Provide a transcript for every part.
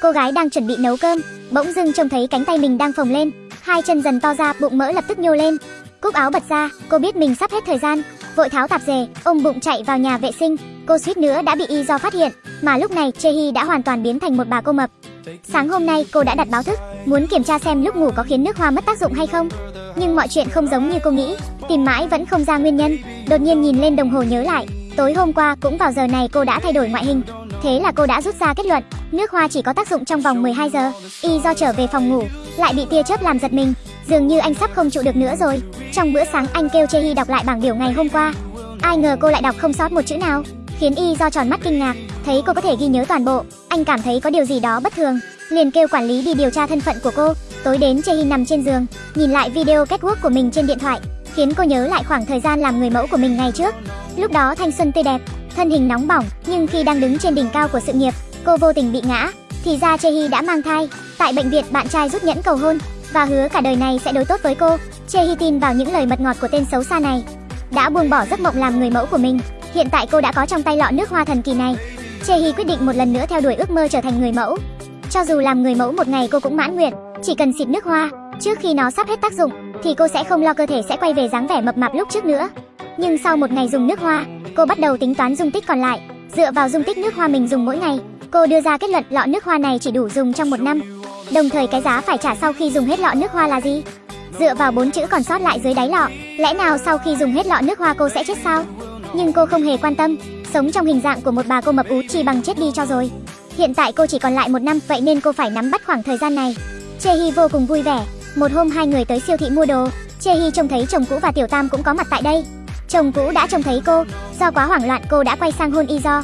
cô gái đang chuẩn bị nấu cơm, bỗng dưng trông thấy cánh tay mình đang phồng lên, hai chân dần to ra, bụng mỡ lập tức nhô lên. Cúc áo bật ra, cô biết mình sắp hết thời gian, vội tháo tạp dề, ôm bụng chạy vào nhà vệ sinh. Cô suýt nữa đã bị y do phát hiện, mà lúc này Chehi đã hoàn toàn biến thành một bà cô mập. Sáng hôm nay cô đã đặt báo thức, muốn kiểm tra xem lúc ngủ có khiến nước hoa mất tác dụng hay không. Nhưng mọi chuyện không giống như cô nghĩ, tìm mãi vẫn không ra nguyên nhân. Đột nhiên nhìn lên đồng hồ nhớ lại, tối hôm qua cũng vào giờ này cô đã thay đổi ngoại hình. Thế là cô đã rút ra kết luận, nước hoa chỉ có tác dụng trong vòng 12 giờ. Y do trở về phòng ngủ, lại bị tia chớp làm giật mình, dường như anh sắp không trụ được nữa rồi. Trong bữa sáng anh kêu Chehi đọc lại bảng biểu ngày hôm qua. Ai ngờ cô lại đọc không sót một chữ nào, khiến Y do tròn mắt kinh ngạc, thấy cô có thể ghi nhớ toàn bộ, anh cảm thấy có điều gì đó bất thường, liền kêu quản lý đi điều tra thân phận của cô. Tối đến Chehi nằm trên giường, nhìn lại video catwalk của mình trên điện thoại, khiến cô nhớ lại khoảng thời gian làm người mẫu của mình ngày trước. Lúc đó thanh xuân tươi đẹp, thân hình nóng bỏng, nhưng khi đang đứng trên đỉnh cao của sự nghiệp, cô vô tình bị ngã. Thì ra Chehi đã mang thai. Tại bệnh viện bạn trai rút nhẫn cầu hôn và hứa cả đời này sẽ đối tốt với cô. Chehi tin vào những lời mật ngọt của tên xấu xa này, đã buông bỏ giấc mộng làm người mẫu của mình. Hiện tại cô đã có trong tay lọ nước hoa thần kỳ này. Chehi quyết định một lần nữa theo đuổi ước mơ trở thành người mẫu. Cho dù làm người mẫu một ngày cô cũng mãn nguyện, chỉ cần xịt nước hoa, trước khi nó sắp hết tác dụng thì cô sẽ không lo cơ thể sẽ quay về dáng vẻ mập mạp lúc trước nữa. Nhưng sau một ngày dùng nước hoa, cô bắt đầu tính toán dung tích còn lại. Dựa vào dung tích nước hoa mình dùng mỗi ngày, cô đưa ra kết luận lọ nước hoa này chỉ đủ dùng trong một năm. Đồng thời cái giá phải trả sau khi dùng hết lọ nước hoa là gì? Dựa vào bốn chữ còn sót lại dưới đáy lọ, lẽ nào sau khi dùng hết lọ nước hoa cô sẽ chết sao? Nhưng cô không hề quan tâm, sống trong hình dạng của một bà cô mập ú chỉ bằng chết đi cho rồi. Hiện tại cô chỉ còn lại một năm, vậy nên cô phải nắm bắt khoảng thời gian này. Chehi vô cùng vui vẻ. Một hôm hai người tới siêu thị mua đồ, Chehi trông thấy chồng cũ và Tiểu Tam cũng có mặt tại đây. Chồng cũ đã trông thấy cô, do quá hoảng loạn cô đã quay sang hôn Y-do.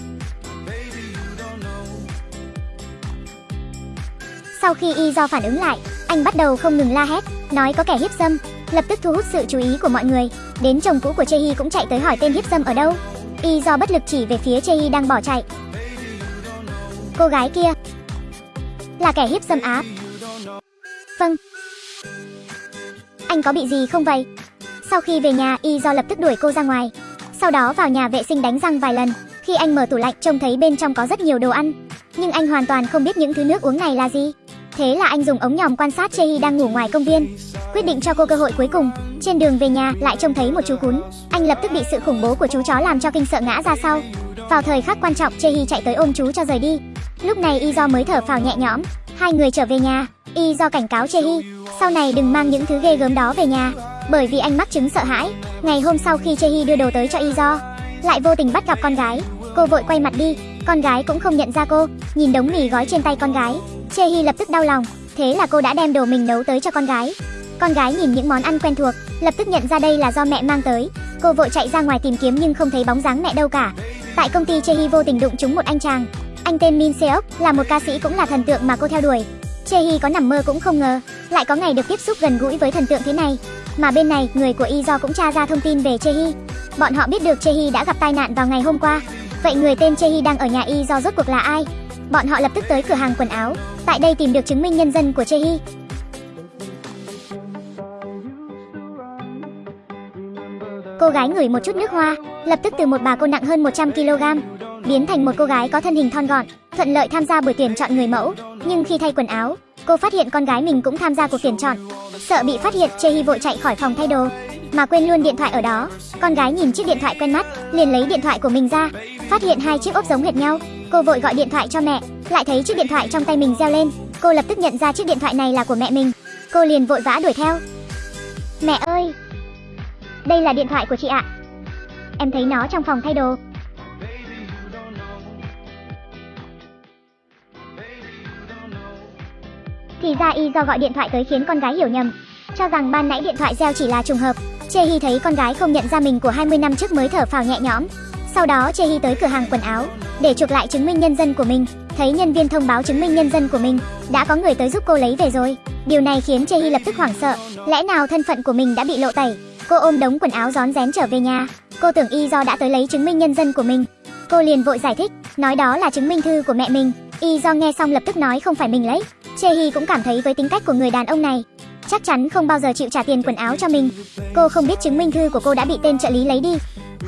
Sau khi Y-do phản ứng lại, anh bắt đầu không ngừng la hét, nói có kẻ hiếp dâm, lập tức thu hút sự chú ý của mọi người. Đến chồng cũ của Chehi cũng chạy tới hỏi tên hiếp dâm ở đâu. Y-do bất lực chỉ về phía Chehi đang bỏ chạy. Cô gái kia là kẻ hiếp dâm á. Vâng. Anh có bị gì không vậy? Sau khi về nhà, Y do lập tức đuổi cô ra ngoài. Sau đó vào nhà vệ sinh đánh răng vài lần. Khi anh mở tủ lạnh trông thấy bên trong có rất nhiều đồ ăn, nhưng anh hoàn toàn không biết những thứ nước uống này là gì. Thế là anh dùng ống nhòm quan sát Chehi đang ngủ ngoài công viên. Quyết định cho cô cơ hội cuối cùng. Trên đường về nhà lại trông thấy một chú cún. Anh lập tức bị sự khủng bố của chú chó làm cho kinh sợ ngã ra sau. Vào thời khắc quan trọng, Chehi chạy tới ôm chú cho rời đi. Lúc này Y do mới thở phào nhẹ nhõm. Hai người trở về nhà. Y do cảnh cáo Chehi, sau này đừng mang những thứ ghê gớm đó về nhà, bởi vì anh mắc chứng sợ hãi. Ngày hôm sau khi Chehi đưa đồ tới cho Izo, lại vô tình bắt gặp con gái. Cô vội quay mặt đi, con gái cũng không nhận ra cô, nhìn đống mì gói trên tay con gái. Chehi lập tức đau lòng, thế là cô đã đem đồ mình nấu tới cho con gái. Con gái nhìn những món ăn quen thuộc, lập tức nhận ra đây là do mẹ mang tới. Cô vội chạy ra ngoài tìm kiếm nhưng không thấy bóng dáng mẹ đâu cả. Tại công ty Chehi vô tình đụng trúng một anh chàng. Anh tên Min Seok, là một ca sĩ cũng là thần tượng mà cô theo đuổi. Chehi có nằm mơ cũng không ngờ, lại có ngày được tiếp xúc gần gũi với thần tượng thế này. Mà bên này, người của Izo cũng tra ra thông tin về Chehi. Bọn họ biết được Chehi đã gặp tai nạn vào ngày hôm qua. Vậy người tên Chehi đang ở nhà Izo rốt cuộc là ai? Bọn họ lập tức tới cửa hàng quần áo, tại đây tìm được chứng minh nhân dân của Chehi. Cô gái ngửi một chút nước hoa, lập tức từ một bà cô nặng hơn 100 kg, biến thành một cô gái có thân hình thon gọn, thuận lợi tham gia buổi tuyển chọn người mẫu. Nhưng khi thay quần áo, cô phát hiện con gái mình cũng tham gia cuộc tuyển chọn. Sợ bị phát hiện, Chehi vội chạy khỏi phòng thay đồ, mà quên luôn điện thoại ở đó. Con gái nhìn chiếc điện thoại quen mắt, liền lấy điện thoại của mình ra, phát hiện hai chiếc ốp giống hệt nhau. Cô vội gọi điện thoại cho mẹ, lại thấy chiếc điện thoại trong tay mình reo lên. Cô lập tức nhận ra chiếc điện thoại này là của mẹ mình. Cô liền vội vã đuổi theo. Mẹ ơi, đây là điện thoại của chị ạ. Em thấy nó trong phòng thay đồ. Thì ra y do gọi điện thoại tới khiến con gái hiểu nhầm, cho rằng ban nãy điện thoại reo chỉ là trùng hợp. Chehi thấy con gái không nhận ra mình của 20 năm trước mới thở phào nhẹ nhõm. Sau đó Chehi tới cửa hàng quần áo để chuộc lại chứng minh nhân dân của mình. Thấy nhân viên thông báo chứng minh nhân dân của mình đã có người tới giúp cô lấy về rồi. Điều này khiến Chehi lập tức hoảng sợ. Lẽ nào thân phận của mình đã bị lộ tẩy? Cô ôm đống quần áo rón rén trở về nhà. Cô tưởng y do đã tới lấy chứng minh nhân dân của mình. Cô liền vội giải thích, nói đó là chứng minh thư của mẹ mình. Y do nghe xong lập tức nói không phải mình lấy. Chehi cũng cảm thấy với tính cách của người đàn ông này, chắc chắn không bao giờ chịu trả tiền quần áo cho mình. Cô không biết chứng minh thư của cô đã bị tên trợ lý lấy đi.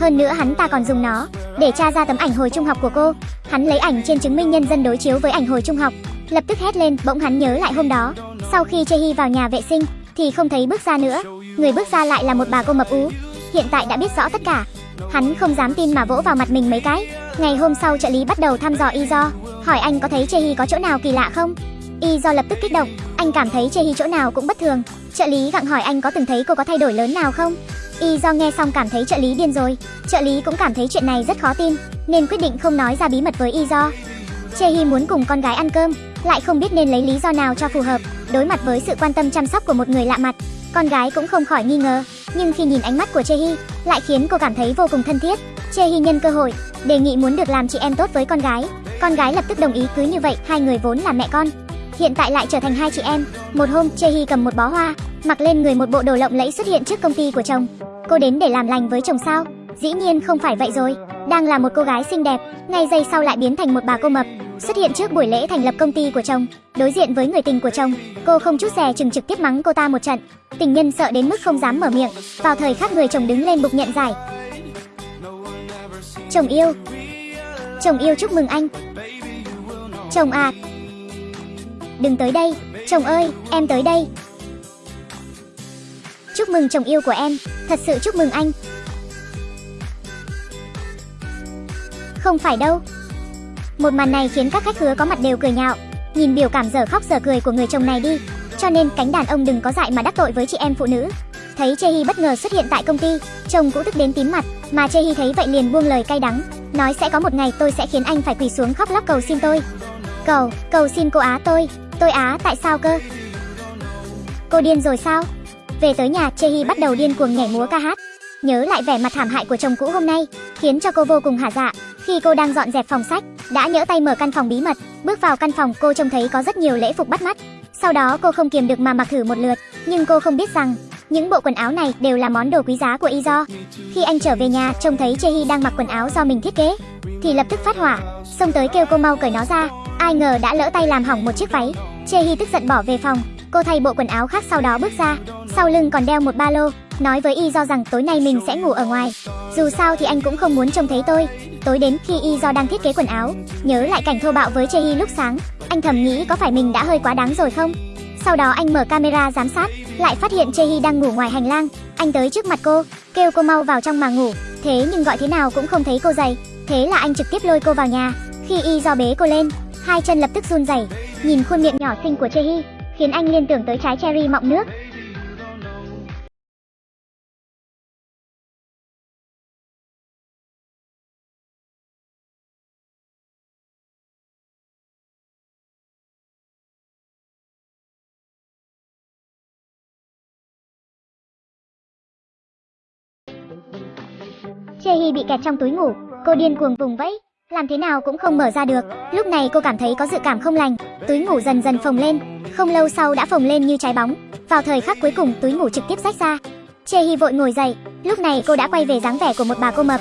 Hơn nữa hắn ta còn dùng nó để tra ra tấm ảnh hồi trung học của cô. Hắn lấy ảnh trên chứng minh nhân dân đối chiếu với ảnh hồi trung học, lập tức hét lên, bỗng hắn nhớ lại hôm đó, sau khi Chehi vào nhà vệ sinh thì không thấy bước ra nữa, người bước ra lại là một bà cô mập ú. Hiện tại đã biết rõ tất cả, hắn không dám tin mà vỗ vào mặt mình mấy cái. Ngày hôm sau trợ lý bắt đầu thăm dò y do, hỏi anh có thấy Chehi có chỗ nào kỳ lạ không? Y do lập tức kích động, anh cảm thấy Chehi chỗ nào cũng bất thường. Trợ lý gặng hỏi anh có từng thấy cô có thay đổi lớn nào không? Y do nghe xong cảm thấy trợ lý điên rồi. Trợ lý cũng cảm thấy chuyện này rất khó tin, nên quyết định không nói ra bí mật với Y do. Chehi muốn cùng con gái ăn cơm, lại không biết nên lấy lý do nào cho phù hợp. Đối mặt với sự quan tâm chăm sóc của một người lạ mặt, con gái cũng không khỏi nghi ngờ. Nhưng khi nhìn ánh mắt của Chehi, lại khiến cô cảm thấy vô cùng thân thiết. Chehi nhân cơ hội, đề nghị muốn được làm chị em tốt với con gái. Con gái lập tức đồng ý cứ như vậy, hai người vốn là mẹ con, hiện tại lại trở thành hai chị em. Một hôm, Chehi cầm một bó hoa, mặc lên người một bộ đồ lộng lẫy xuất hiện trước công ty của chồng. Cô đến để làm lành với chồng sao? Dĩ nhiên không phải vậy rồi. Đang là một cô gái xinh đẹp, ngay giây sau lại biến thành một bà cô mập, xuất hiện trước buổi lễ thành lập công ty của chồng, đối diện với người tình của chồng, cô không chút dè chừng trực tiếp mắng cô ta một trận. Tình nhân sợ đến mức không dám mở miệng. Vào thời khắc người chồng đứng lên bục nhận giải. Chồng yêu. Chồng yêu chúc mừng anh. Chồng à. Đừng tới đây, chồng ơi, em tới đây. Chúc mừng chồng yêu của em, thật sự chúc mừng anh. Không phải đâu. Một màn này khiến các khách hứa có mặt đều cười nhạo, nhìn biểu cảm giờ khóc giờ cười của người chồng này đi. Cho nên cánh đàn ông đừng có dại mà đắc tội với chị em phụ nữ. Thấy Chehi bất ngờ xuất hiện tại công ty, chồng cũng tức đến tím mặt, mà Chehi thấy vậy liền buông lời cay đắng, nói sẽ có một ngày tôi sẽ khiến anh phải quỳ xuống khóc lóc cầu xin tôi. Cầu, cầu xin cô Á tôi, tôi Á tại sao cơ? Cô điên rồi sao? Về tới nhà, Chehi bắt đầu điên cuồng nhảy múa ca hát. Nhớ lại vẻ mặt thảm hại của chồng cũ hôm nay, khiến cho cô vô cùng hả dạ. Khi cô đang dọn dẹp phòng sách, đã nhỡ tay mở căn phòng bí mật, bước vào căn phòng cô trông thấy có rất nhiều lễ phục bắt mắt. Sau đó cô không kiềm được mà mặc thử một lượt, nhưng cô không biết rằng những bộ quần áo này đều là món đồ quý giá của Izo. Khi anh trở về nhà, trông thấy Chehi đang mặc quần áo do mình thiết kế, thì lập tức phát hỏa, xông tới kêu cô mau cởi nó ra. Ai ngờ đã lỡ tay làm hỏng một chiếc váy. Chehi tức giận bỏ về phòng, cô thay bộ quần áo khác sau đó bước ra, sau lưng còn đeo một ba lô, nói với Izo Do rằng tối nay mình sẽ ngủ ở ngoài. Dù sao thì anh cũng không muốn trông thấy tôi. Tối đến khi Izo Do đang thiết kế quần áo, nhớ lại cảnh thô bạo với Chehi lúc sáng, anh thầm nghĩ có phải mình đã hơi quá đáng rồi không? Sau đó anh mở camera giám sát, lại phát hiện Chehi đang ngủ ngoài hành lang. Anh tới trước mặt cô, kêu cô mau vào trong mà ngủ. Thế nhưng gọi thế nào cũng không thấy cô dậy. Thế là anh trực tiếp lôi cô vào nhà. Khi Y Do bế cô lên, hai chân lập tức run rẩy. Nhìn khuôn miệng nhỏ xinh của Chehi, khiến anh liên tưởng tới trái cherry mọng nước. Chehi bị kẹt trong túi ngủ, cô điên cuồng vùng vẫy, làm thế nào cũng không mở ra được. Lúc này cô cảm thấy có dự cảm không lành, túi ngủ dần dần phồng lên, không lâu sau đã phồng lên như trái bóng. Vào thời khắc cuối cùng túi ngủ trực tiếp rách ra. Chehi vội ngồi dậy, lúc này cô đã quay về dáng vẻ của một bà cô mập.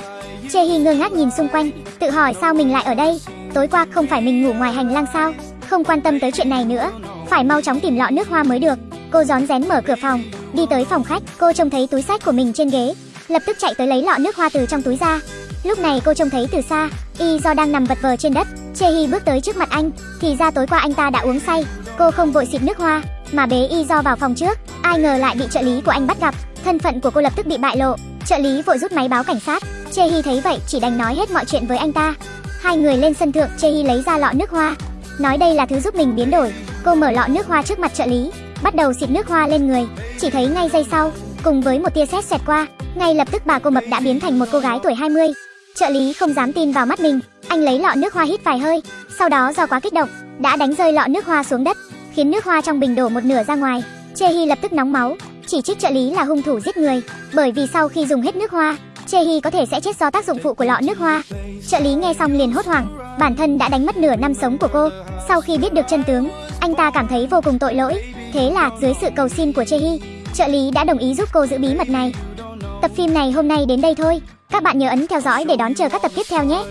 Chehi ngơ ngác nhìn xung quanh, tự hỏi sao mình lại ở đây. Tối qua không phải mình ngủ ngoài hành lang sao? Không quan tâm tới chuyện này nữa, phải mau chóng tìm lọ nước hoa mới được. Cô rón rén mở cửa phòng, đi tới phòng khách, cô trông thấy túi sách của mình trên ghế, lập tức chạy tới lấy lọ nước hoa từ trong túi ra. Lúc này cô trông thấy từ xa, Y do đang nằm vật vờ trên đất, Chehi bước tới trước mặt anh, thì ra tối qua anh ta đã uống say. Cô không vội xịt nước hoa, mà bế Y do vào phòng trước, ai ngờ lại bị trợ lý của anh bắt gặp, thân phận của cô lập tức bị bại lộ. Trợ lý vội rút máy báo cảnh sát, Chehi thấy vậy chỉ đành nói hết mọi chuyện với anh ta. Hai người lên sân thượng, Chehi lấy ra lọ nước hoa, nói đây là thứ giúp mình biến đổi. Cô mở lọ nước hoa trước mặt trợ lý, bắt đầu xịt nước hoa lên người, chỉ thấy ngay giây sau, cùng với một tia sét xẹt qua, ngay lập tức bà cô mập đã biến thành một cô gái tuổi 20. Trợ lý không dám tin vào mắt mình, anh lấy lọ nước hoa hít vài hơi, sau đó do quá kích động, đã đánh rơi lọ nước hoa xuống đất, khiến nước hoa trong bình đổ một nửa ra ngoài. Chehi lập tức nóng máu, chỉ trích trợ lý là hung thủ giết người, bởi vì sau khi dùng hết nước hoa, Chehi có thể sẽ chết do tác dụng phụ của lọ nước hoa. Trợ lý nghe xong liền hốt hoảng, bản thân đã đánh mất nửa năm sống của cô. Sau khi biết được chân tướng, anh ta cảm thấy vô cùng tội lỗi. Thế là dưới sự cầu xin của Chehi, trợ lý đã đồng ý giúp cô giữ bí mật này. Tập phim này hôm nay đến đây thôi. Các bạn nhớ ấn theo dõi để đón chờ các tập tiếp theo nhé.